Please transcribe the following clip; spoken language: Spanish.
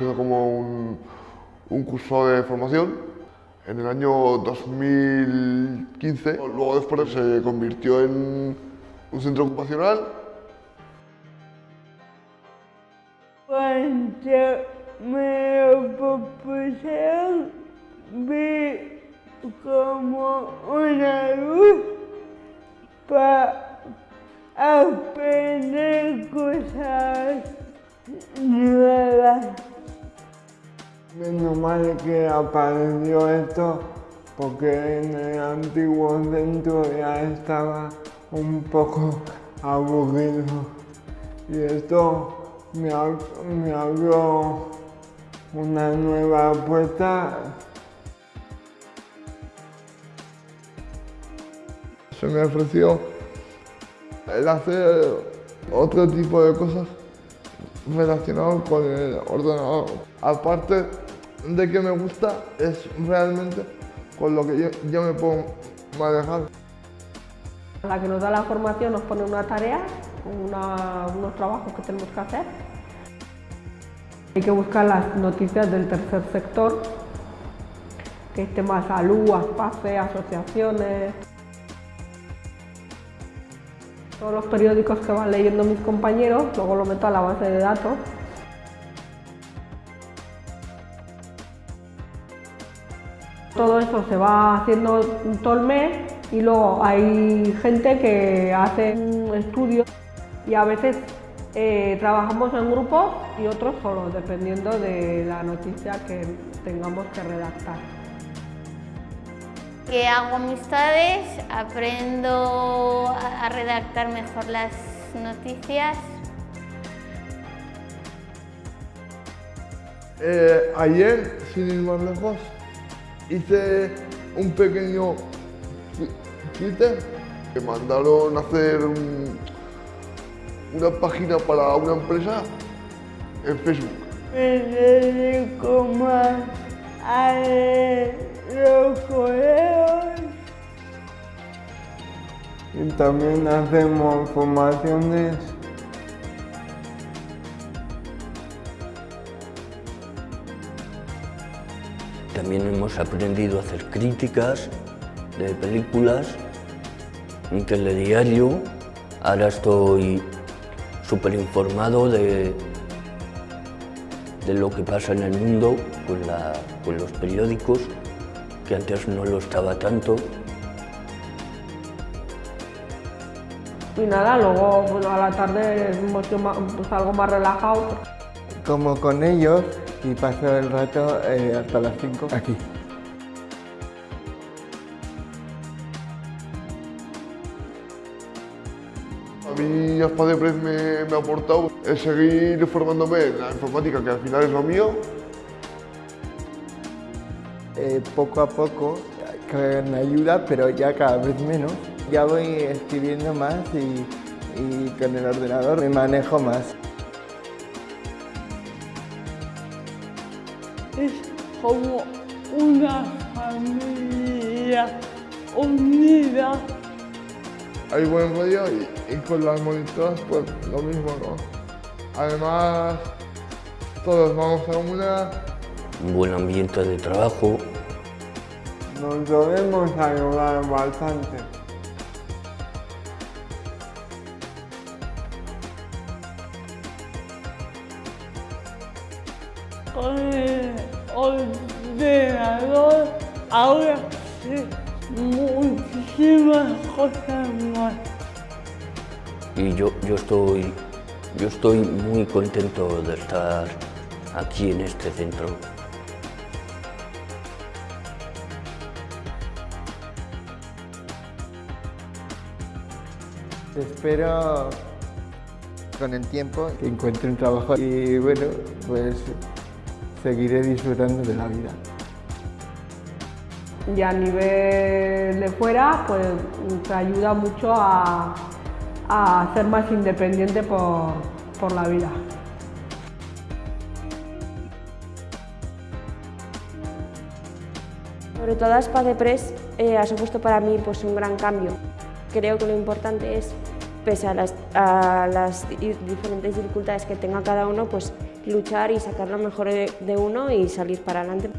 que hizo como un, curso de formación en el año 2015. Luego después se convirtió en un centro ocupacional. Cuando me lo vi como una luz para aprender cosas nuevas. Menos mal que apareció esto porque en el antiguo centro ya estaba un poco aburrido y esto me, ab- me abrió una nueva puerta. Se me ofreció el hacer otro tipo de cosas relacionadas con el ordenador. Aparte de que me gusta, es realmente con lo que yo, me puedo manejar. La que nos da la formación nos pone una tarea, unos trabajos que tenemos que hacer. Hay que buscar las noticias del tercer sector, que es tema salud, ASPACE, asociaciones. Todos los periódicos que van leyendo mis compañeros, luego lo meto a la base de datos. Todo eso se va haciendo todo el mes y luego hay gente que hace un estudio y a veces eh, trabajamos en grupos y otros solos, dependiendo de la noticia que tengamos que redactar. Que hago amistades, aprendo a redactar mejor las noticias. Eh, ayer, sin ir más lejos, hice un pequeño twi- Twitter. Me mandaron a hacer un- una página para una empresa en Facebook. También hacemos formaciones También hemos aprendido a hacer críticas de películas, un telediario. Ahora estoy súper informado de, de lo que pasa en el mundo con, la- con los periódicos, que antes no lo estaba tanto. Y nada, luego bueno, a la tarde hemos ma- pues, algo más relajado. como con ellos y paso el rato eh, hasta las 5 aquí. A mí Aspa Press me, me ha aportado el seguir formándome en la informática, que al final es lo mío, Eh, poco a poco, con ayuda, pero ya cada vez menos. Ya voy escribiendo más y, y con el ordenador me manejo más. Es como una familia unida. hay buen rollo y, y con las monitoras pues lo mismo, ¿no? Además, todos vamos a una, Un buen ambiente de trabajo, Nos debemos ayudar bastante. Con el ordenador ahora sé muchísimas cosas más. y yo, yo, estoy, yo estoy muy contento de estar aquí en este centro. Espero con el tiempo que encuentre un trabajo y bueno, pues seguiré disfrutando de la vida. Y a nivel de fuera, pues te ayuda mucho a, a ser más independiente por, por la vida. Sobre todo Aspa de Press eh, ha supuesto para mí pues, un gran cambio. Creo que lo importante es pese a las, a las diferentes dificultades que tenga cada uno, pues luchar y sacar lo mejor de, de uno y salir para adelante.